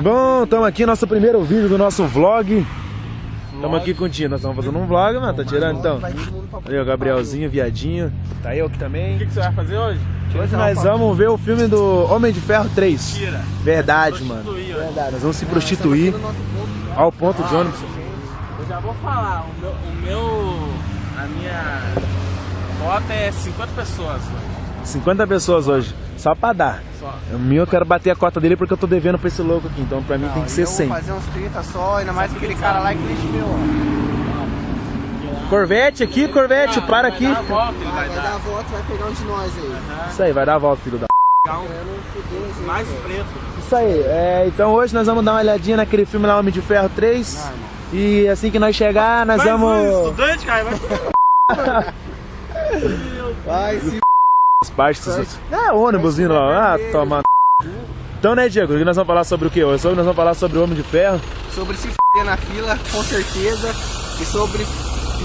Bom, estamos aqui, nosso primeiro vídeo do nosso vlog. Estamos aqui com o Tio, nós estamos fazendo um vlog, mano, tá tirando então? Aí o Gabrielzinho, viadinho, tá eu aqui também. O que, que você vai fazer hoje? Hoje nós vamos ver o filme do Homem de Ferro 3. Tira. Verdade, mano. Verdade, nós vamos se prostituir ao ponto de ônibus. Eu já vou falar, o meu, o meu a minha cota é 50 pessoas. velho. 50 pessoas hoje, só pra dar. Só. O meu eu quero bater a cota dele porque eu tô devendo pra esse louco aqui, então pra mim tem que ser 100. fazer uns 30 só, ainda mais aquele cara lá que deixa meu. Corvette aqui, Corvette, para aqui. Dá a volta, ele vai Vai dar a dar. volta, vai pegar um de nós aí. Isso aí, vai dar a volta, filho da... Pegar um mais preto. Isso aí, é, então hoje nós vamos dar uma olhadinha naquele filme lá, Homem de Ferro 3. E assim que nós chegar, nós Mais um vamos... estudante, cara, vai Vai se As partes... É, ônibus indo lá. Ah, toma... Então, né, Diego, nós vamos falar sobre o quê? Hoje nós vamos falar sobre o Homem de Ferro. sobre se f na fila, com certeza. E sobre.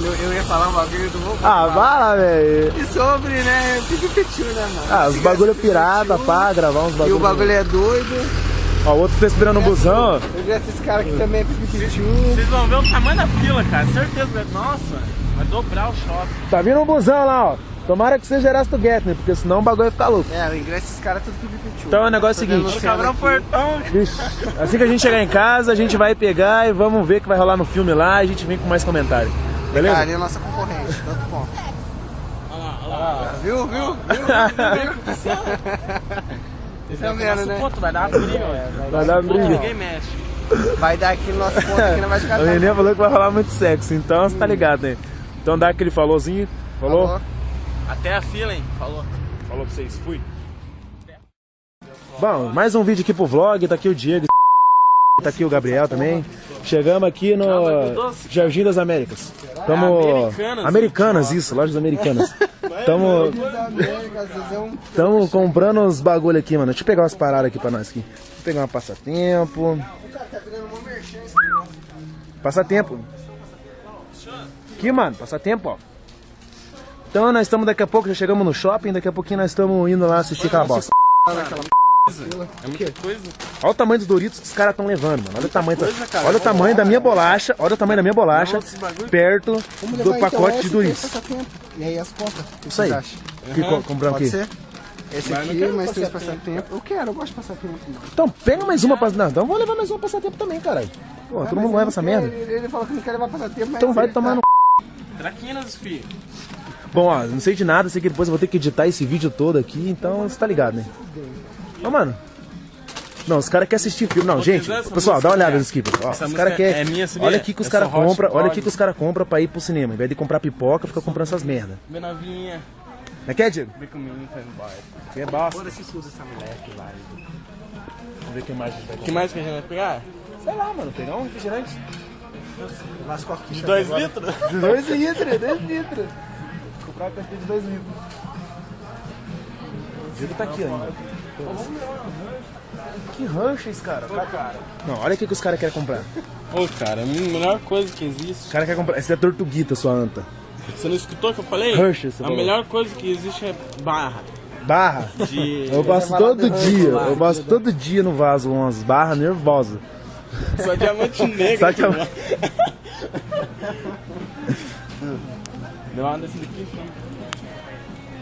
Eu, eu ia falar um bagulho do vou Ah, vai lá, velho. E sobre, né? Pipipitiu, né, mano? Ah, os bagulho gasta pirata, pá, gravar uns E bagulho. o bagulho é doido. Ó, o outro tá esperando no busão, ó. Eu vi esses caras aqui também é. Vocês vão ver o tamanho da fila, cara. Certeza. vai- Nossa, vai dobrar o shopping. Tá vindo um busão lá, ó. Tomara que seja Erasto Gettner, porque senão o bagulho vai ficar louco. É, o ingresso desses caras é tudo pipipitiu. Então o negócio é o seguinte. o Cabrão portão. Vixe, assim que a gente chegar em casa, a gente vai pegar e vamos ver o que vai rolar no filme lá e a gente vem com mais comentário. Beleza? Cara, é a nossa concorrente, tanto bom. Olha lá, olha lá. Viu, viu? Viu? Tá vendo, né? Ponto, vai dar uma briga, velho. Vai dar briga. Ninguém mexe. Vai dar aqui no nosso ponto aqui, não vai ficar A menina falou que vai rolar muito sexo, então você tá ligado, né? Então dá aquele falôzinho. Falou? Falou. Até a fila, hein? Falou. Falou pra vocês, fui. Bom, mais um vídeo aqui pro vlog, tá aqui o Diego, tá aqui o Gabriel também. Chegamos aqui no Jardim das Américas. Tamo... Americanas. Americanas, isso, lojas americanas. Tamo, tamo comprando uns bagulho aqui, mano. Deixa eu pegar umas paradas aqui pra nós aqui. Vou pegar uma passatempo. Passatempo. Aqui, mano, passatempo, ó. Então nós estamos daqui a pouco, já chegamos no shopping, daqui a pouquinho nós estamos indo lá assistir aquela bosta. É muita coisa. Olha o tamanho dos Doritos que os caras estão levando, mano. Olha o tamanho, da- coisa, cara. olha o tamanho da minha bolacha, olha o tamanho da minha bolacha perto do pacote de Doritos. Passatempo. E aí as contas? O que Isso aí. acham? Que co- compramos Pode aqui. ser? Esse Mas eu não aqui, quero mais três passatempo. passatempo. Eu quero, eu gosto de passatempo. Então pega mais uma pra... Não, então vamos levar mais uma passatempo também, caralho. Pô, todo mundo Mas leva essa não merda. quer, Ele, ele falou que não quer levar passatempo, mas Então vai tomar tá- no... Traquinas, filho. Bom, ó, não sei de nada, sei que depois eu vou ter que editar esse vídeo todo aqui, então você tá ligado, né? Ô, mano... Não, os caras querem assistir filme. Não, gente, pessoal, dá uma olhada é- nos skippers. Ó, os caras querem. é minha, sabia? olha aqui que os caras compram, olha aqui que os caras compram pra ir pro cinema. Em vez de comprar pipoca, fica comprando essas merda. Vem novinha. Não quer, Diego? Vem comigo, faz embora. Que é bosta. Foda-se que usa essa moleque lá. Vamos ver o que mais a gente vai O que mais que a gente vai pegar? Sei lá, mano, pegar um refrigerante. Coquinhas. De 2 litros? De 2 litros, 2 litros. Comprar uma de 2 litros. O Diego tá aqui ainda. Que ranches, cara. Não, olha aqui que os caras querem comprar. Ô, cara, a melhor coisa que existe. Os caras querem comprar. Essa é tortuguita, sua anta. Você não escutou o que eu falei? Você A falou. melhor coisa que existe é barra. Barra. De. Eu passo todo dia, eu passo todo dia no vaso umas barras nervosas. Só diamante negro. Só diamante- Deu uma desse daqui.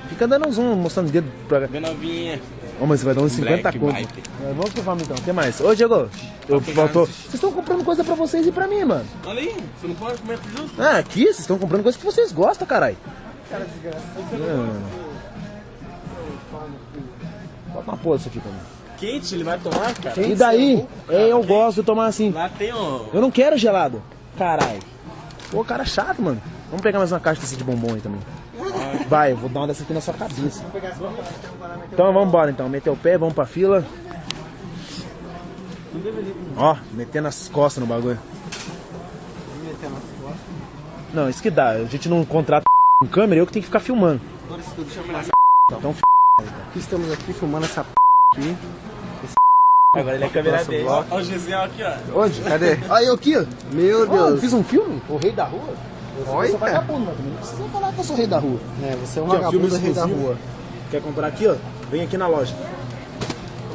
Fica dando um zoom, mostrando o dedo pra. Vem novinha. Ô, mas você vai dar uns 50 Black conto. É, Vamos vamos então. O que mais? Ô, Diego, eu faltou. Vocês estão comprando coisa pra vocês e pra mim, mano. Olha aí, você não pode comer tudo junto? Ah, aqui vocês estão comprando coisa que vocês gostam, caralho. Cara desgraçado. Bota uma porra isso aqui pra mim. Quente, ele vai tomar, cara. E daí, é, eu gosto de tomar assim. Lá tem. Eu não quero gelado. Caralho. Pô, cara chato, mano. Vamos pegar mais uma caixa desse de bombom aí também. Vai, eu vou dar uma dessa aqui na sua cabeça. Então vamos embora então. Meter o pé, vamos pra fila. Ó, metendo as costas no bagulho. Não, isso que dá. A gente não contrata com câmera, eu que tenho que ficar filmando. Então, f... Aqui estamos aqui filmando essa p aqui. Agora ele é câmera dele. Olha o Gisel aqui, ó. Onde? Cadê? Olha eu aqui, ó. Meu eu Deus. fiz um filme? O Rei da Rua? Eu sou Olha. vagabundo, mas também não precisa falar que eu sou rei da rua. É, você é um vagabundo filme rei da rua. Quer comprar aqui, ó? Vem aqui na loja.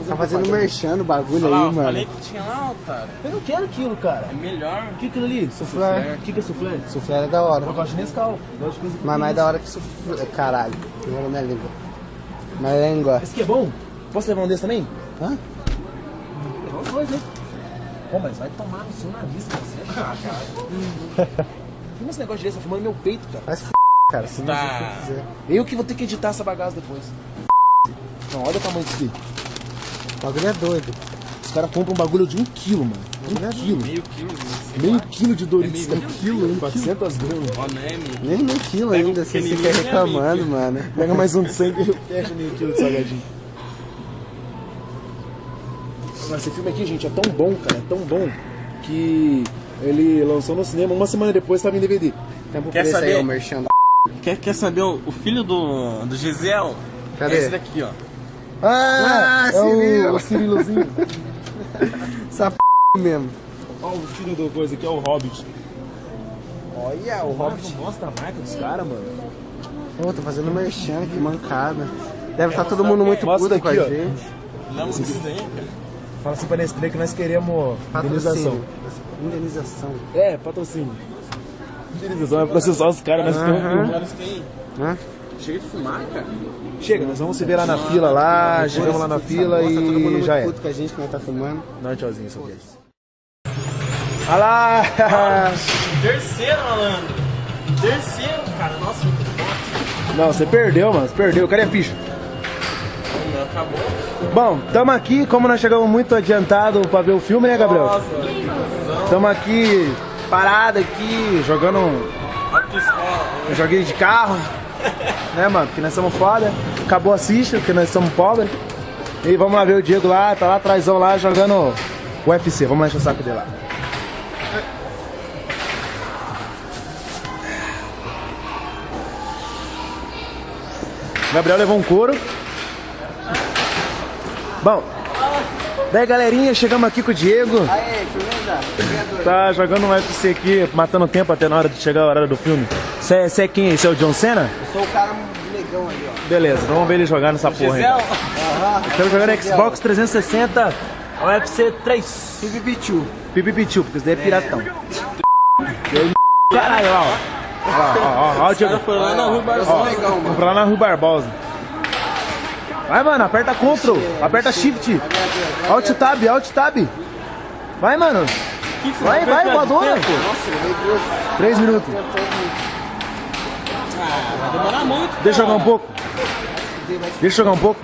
Tá fazendo merchan no bagulho Olha lá, aí, eu mano. falei que tinha lá, otário. Eu não quero aquilo, cara. É melhor. O que é aquilo ali? Soufflé. O que que é soufflé? Soufflé é da hora. Eu gosto de Nescau. Gosto de coisa com Mas mais isso. da hora que soufflé. Caralho, pegou na minha língua. Minha língua. Esse aqui é bom? Posso levar um desse também? Hã? Levar os dois, né? Pô, mas vai tomar no seu nariz, cara. Você é chato, cara. Filma esse negócio desse, tá filmando meu peito, cara. Se f, cara, se Tá. você quiser. Eu que vou ter que editar essa bagaça depois. Não, olha o tamanho disso aqui. O bagulho é doido. Os caras compram um bagulho de um quilo, mano. Um quilo. Meio quilo. isso. Meio quilo de Doritos. É meio cara. quilo, hein? 400 gramas. Ó, não é meio. Nem meio quilo Pega um ainda, se você fica e é reclamando, meio mano. Pega mais um de 100 que eu fecho meio quilo de salgadinho. Mas esse filme aqui, gente, é tão bom, cara, é tão bom que ele lançou no cinema uma semana depois estava em DVD. Tempo Quer aí, saber? o merchan da Quer, quer saber o, o filho do, do Gisel? Cadê? É esse daqui, ó. Ah, é Cirilo. o, o Cirilozinho. Essa p mesmo. Olha o filho do coisa aqui, é o Hobbit. Olha, o Hobbit. Não mostra a marca dos caras, mano. Pô, tá fazendo merchan, que mancada. Deve estar todo mundo muito puto com a gente. Não, isso daí, cara. Fala assim pra Nestlé que nós queremos indenização. Patrocínio. Indenização. É, patrocínio. Indenização é processar os caras, nós tem. Hã? Chega de fumar, cara. Chega, nós vamos se ver lá na fila lá, chegamos lá na fila Nossa, todo mundo e já é. puto com a gente que nós tá filmando. Dá um tchauzinho, só eles. Olha lá! Terceiro, malandro. Terceiro, cara. Nossa, muito bom. Não, você perdeu, mano. Você perdeu. Cadê a ficha? O acabou. Bom, tamo aqui, como nós chegamos muito adiantado pra ver o filme, né, Gabriel? Nossa, Tamo aqui, parado aqui, jogando um um joguinho de carro, né, mano? Porque nós somos foda. Acabou a ficha, porque nós somos pobres. E vamos lá ver o Diego lá, tá lá atrásão lá jogando UFC. Vamos lá encher o saco dele lá. Gabriel levou um couro. Bom, daí galerinha, chegamos aqui com o Diego. Aê, firmeza? Tá jogando um UFC aqui, matando tempo até na hora de chegar a hora do filme. Você é quem? Você é o John Cena? Eu sou o cara negão ali, ó. Beleza, vamos ver ele jogar nessa porra aí. Gisel, Estamos jogando Xbox 360 UFC 3. Pipipichu. Pipipichu, porque isso daí é piratão. E aí, Caralho, ó. Ó, ó, ó, ó, o Diego. foi lá na Rua Eu Barbosa. sou negão, mano. Vamos lá na Rua Barbosa. Vai, mano, aperta Ctrl, aperta Shift. Alt Tab, Alt Tab. Vai, mano. Vai, vai, voadora. Nossa. Três minutos. vai demorar muito. Deixa eu jogar um pouco. Deixa eu jogar um pouco.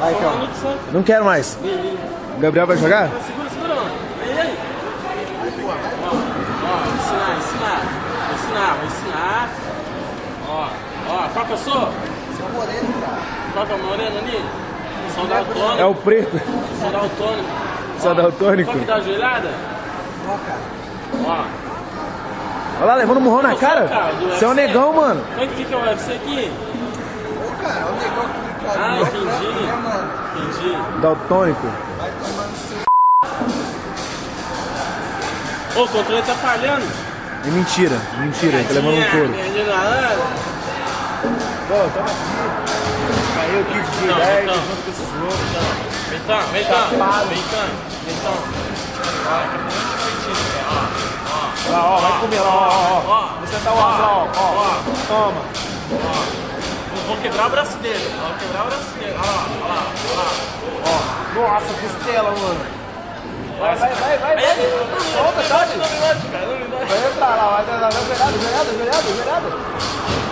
Vai, então. Não quero mais. O Gabriel vai jogar? Segura, segura, mano. Aí, aí. Ó, ensinar, ensinar. Vou ensinar, vou ensinar. Ó, ó, qual que eu sou? Sou moreno, cara. Qual que é o moreno ali? Sou daltônico. É o preto. Sou daltônico. Sou daltônico. Qual que dá a joelhada? Ó, cara. Ó. Olha lá, levando um murrão na é o cara. cara Você é um negão, mano. Como é que fica o UFC aqui? Ô, cara, o negão aqui, cara. Ah, é entendi. né, mano? Entendi. Daltônico. Vai tomando seu... Ô, o controle tá falhando. É mentira, mentira. Ele tá levando um couro. Pegadinha do malandro. Pô, toma aqui. Caiu kit de Não, 10 então. junto com esses loucos. Vem cá. Vem cá. Ó. Ó, lá, ó, vai comer lá, ó, ó, ó. ó. Vou sentar o lá, ó, ó. Toma. Eu Vou quebrar o braço dele. Vou quebrar o braço dele. Lá, olha lá, olha lá. Nossa, costela, mano. Vai, vai, vai, vai. vai. Solta, bate. Vai entrar lá, vai entrar lá. Joelhada, joelhada, joelhada, joelhada.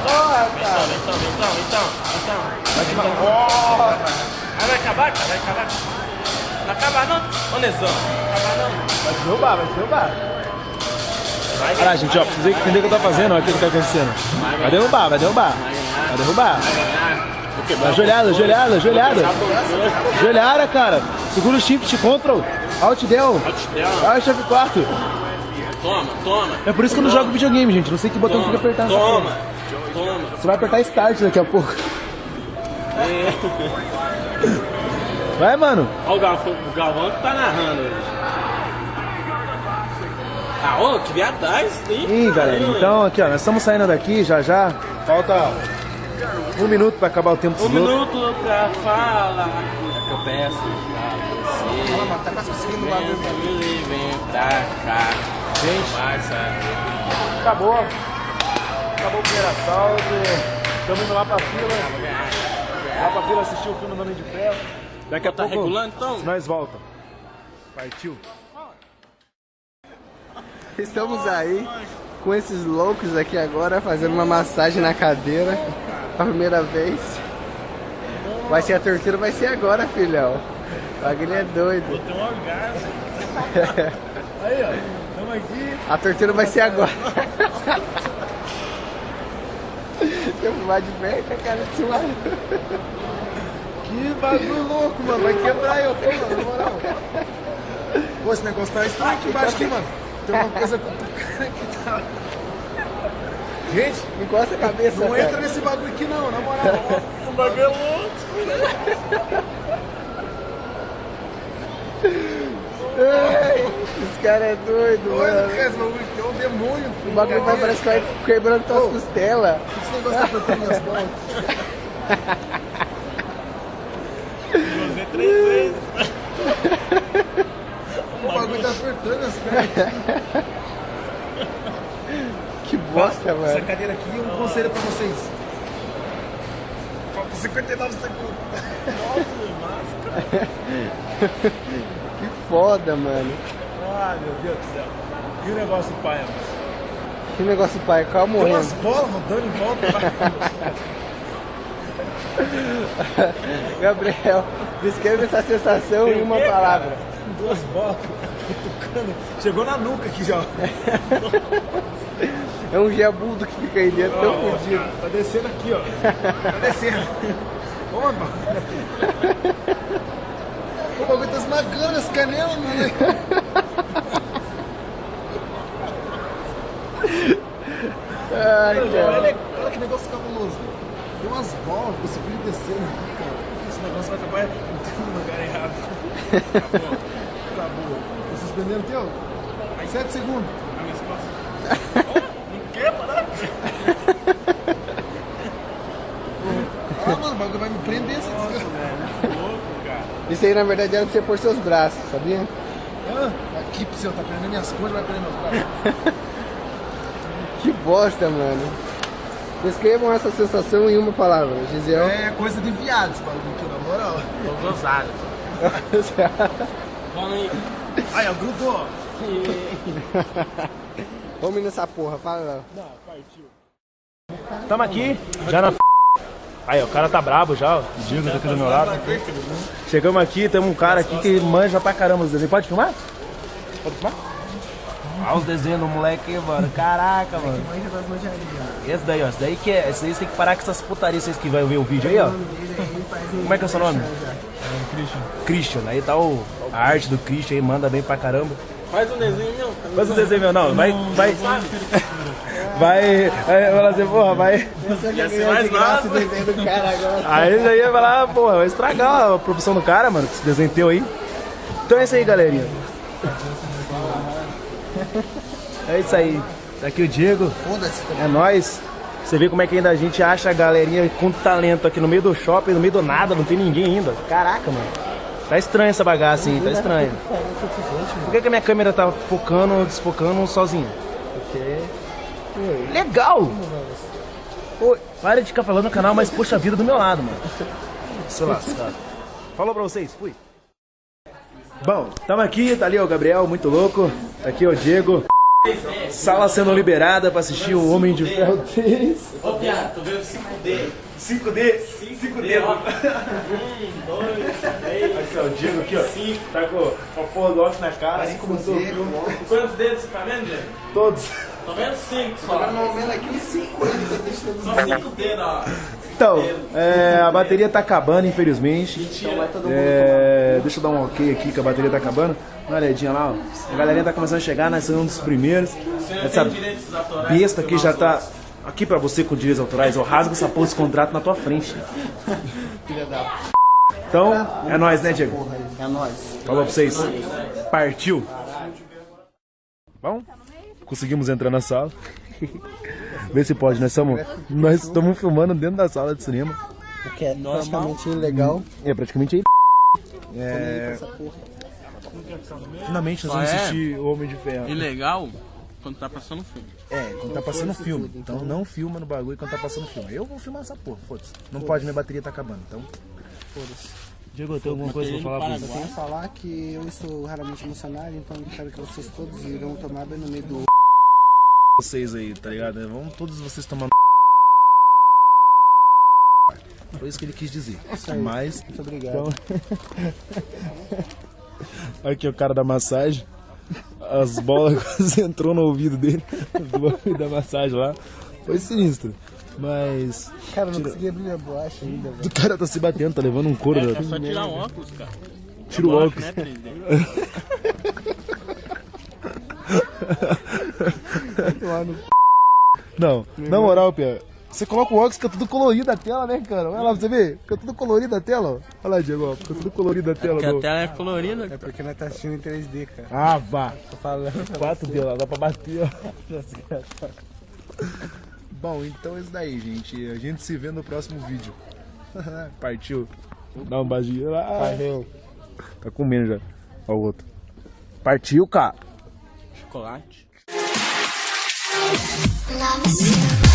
Porra, cara. Então, então, então, então. Vai. Ah, vai acabar, cara? Vai acabar? Não acaba não? Ô, Nesão, não acaba não? Vai te derrubar, vai te derrubar. Vai, Olha lá, gente, ó, pra vocês entenderem o que eu tô fazendo, ó, o que tá acontecendo. Vai derrubar, vai derrubar. Vai derrubar. Vai joelhada, joelhada, joelhada. Joelhada, cara. Segura o shift, control. Alt del. Alt F4. Toma, toma. É por isso que eu não jogo videogame, gente. Não sei que botão tem que apertar Toma, toma. Você vai apertar start daqui a pouco. Vai, mano. Olha o Galvão, o Galvão que tá narrando hoje. Ah, ô, que viadagem isso daí. Ih, galera, então aqui, ó, nós estamos saindo daqui já já. Falta um minuto pra acabar o tempo Um minuto pra falar. Peço pra você. Fala, tá quase conseguindo o bagulho. Vem, pra cá. Passa. Acabou. Acabou o primeiro assalto. Estamos indo lá pra fila. Lá pra fila assistir o filme do Homem de Ferro. Daqui a Tá pouco regulando então? nós volta. Partiu. Estamos aí com esses loucos aqui agora fazendo uma massagem na cadeira. A primeira vez. Vai ser a tortura, vai ser agora, filhão. O bagulho é doido. Tem um orgasmo. Aí, ó. Estamos aqui. A tortura vai ser agora. Eu vou fumar de perto, cara, de cima. Que bagulho louco, mano. Vai quebrar eu, pô, mano, na moral. Pô, esse negócio tá estranho aqui embaixo aqui, mano. Tem uma coisa cutucando aqui, tá? Gente, Encosta a cabeça, não cara. entra nesse bagulho aqui não, na moral. O bagulho é Esse cara é doido, Olha, mano. esse bagulho é um demônio. O bagulho vai, parece que vai quebrando tuas costelas. Esse negócio tá apertando minhas bolas. Você três vezes. O bagulho tá apertando as pernas. Que bosta, Essa mano. cadeira aqui, um conselho pra vocês. Falta 59 segundos. Que foda, mano. Ai, meu Deus do céu. Que negócio pai, mano. Que negócio pai, calma Tem umas morrendo. bolas rodando em volta. Gabriel, descreve essa sensação em uma palavra. Duas bolas cutucando. Chegou na nuca aqui já. É um geabudo que fica aí dentro, tão fodido. Tá descendo aqui, ó. Tá descendo. Ô, mano. O bagulho tá esmagando as canelas, mano. Ai, cara. Olha, olha que negócio cabuloso. Tem umas bolas que você aqui, cara. Esse negócio vai acabar entrando no lugar errado. Acabou. Acabou. Tá suspendendo o teu? Sete segundos. A minha esposa. Não quer parar? Ah, mano, o bagulho vai me essa desgraça. Louco, cara. Isso aí na verdade era pra você pôr seus braços, sabia? Ah, aqui, seu, tá prendendo minhas coisas, vai prender meus braços. Que bosta, mano. Descrevam essa sensação em uma palavra, Gisel. É coisa de viado esse bagulho aqui, na moral. Tô gozado. Vamos aí. Aí, ó, grudou. Vamos nessa porra, fala lá. Tamo aqui, já na. Aí, ó, o cara tá brabo já, ó. O Diego tá aqui do meu lado. Chegamos aqui, temos um cara aqui que manja pra caramba os desenhos. Pode filmar? Pode filmar? Olha os desenhos do moleque aí, mano. Caraca, mano. Esse daí, ó. Esse daí que é. Esse daí você tem que parar com essas putarias vocês que vai ver o vídeo aí, ó. Como é que é o seu nome? Christian. Christian. Aí tá o, a arte do Christian aí, manda bem pra caramba. Faz um desenho meu. Faz um desenho meu, não. Vai. Vai. Vai. Vai falar assim, porra, vai. Ia ser mais massa. desenho do cara agora. Aí ele aí vai lá, porra, vai estragar a profissão do cara, mano, com esse desenho teu aí. Então é isso aí, galerinha. É isso aí. Tá aqui o Diego. Foda-se. É nóis. Você vê como é que ainda a gente acha a galerinha com talento aqui no meio do shopping, no meio do nada, não tem ninguém ainda. Caraca, mano. Tá estranho essa bagaça, hein? Tá estranho. Por que, que a minha câmera tá focando, desfocando sozinha? Legal! Pô, para de ficar falando no canal, mas puxa a vida do meu lado, mano. Se lascar. Falou pra vocês, fui. Bom, tamo aqui, tá ali ó, o Gabriel, muito louco. Tá aqui ó, o Diego. Sala sendo liberada pra assistir o Homem de Ferro 3. Ô, viado, tô vendo 5D. 5D, 5D. ó. Um, dois, três. Aqui ó, o Diego aqui ó. Tá com a porra do óculos na cara, assim como sou. Quantos dedos você tá vendo, Diego? Todos. Tô vendo cinco só. vendo aqui uns 5 Só cinco dedos, ó. Então, é, a bateria tá acabando, infelizmente. É, deixa eu dar um ok aqui que a bateria tá acabando. Dá uma olhadinha lá, ó. A galerinha tá começando a chegar, nós somos um dos primeiros. Essa tem direitos autorais. besta aqui já tá. Aqui pra você com direitos autorais, eu rasgo essa porra desse contrato na tua frente. Então, é nóis, né, Diego? É nóis. Falou pra vocês. Partiu. Bom? Conseguimos entrar na sala. Vê se pode, nós estamos nós estamos filmando dentro da sala de cinema. O que é praticamente ilegal. É praticamente aí. É... Finalmente nós Só vamos é? assistir O Homem de Ferro. Ilegal quando tá passando filme. É, quando tá passando filme. Então não filma no bagulho quando tá passando filme. Eu vou filmar essa porra, foda-se. Não pode, minha bateria tá acabando, então. Foda-se. Diego, tem alguma coisa pra falar pra Eu tenho que falar que eu estou raramente emocionado, então eu quero que vocês todos irão tomar bem no meio do vocês aí, tá ligado? Vamos todos vocês tomando. Foi isso que ele quis dizer. aí. Mas. Muito obrigado. Aqui é o cara da massagem. As bolas quase entrou no ouvido dele. Da massagem lá. Foi sinistro. Mas. Cara, não consegui abrir a bolacha ainda, velho. O cara tá se batendo, tá levando um couro. É da- só tirar o óculos, cara. Tira o óculos. Né, 3D? Não, na moral, Pia. Você coloca o óculos, fica tudo colorido a tela, né, cara? Olha lá pra você ver. Fica tudo colorido a tela, ó. Olha lá, Diego, ó. Fica tudo colorido a tela. Porque a tela é colorida. É porque nós tá assistindo em 3D, cara. Ah, vá. Tô falando. 4 delas, dá pra bater, ó. Bom, então é isso daí, gente. A gente se vê no próximo vídeo. Partiu. Dá um beijinho lá. Valeu. Tá comendo já. Ó o outro. Partiu, cara. Chocolate. love promises.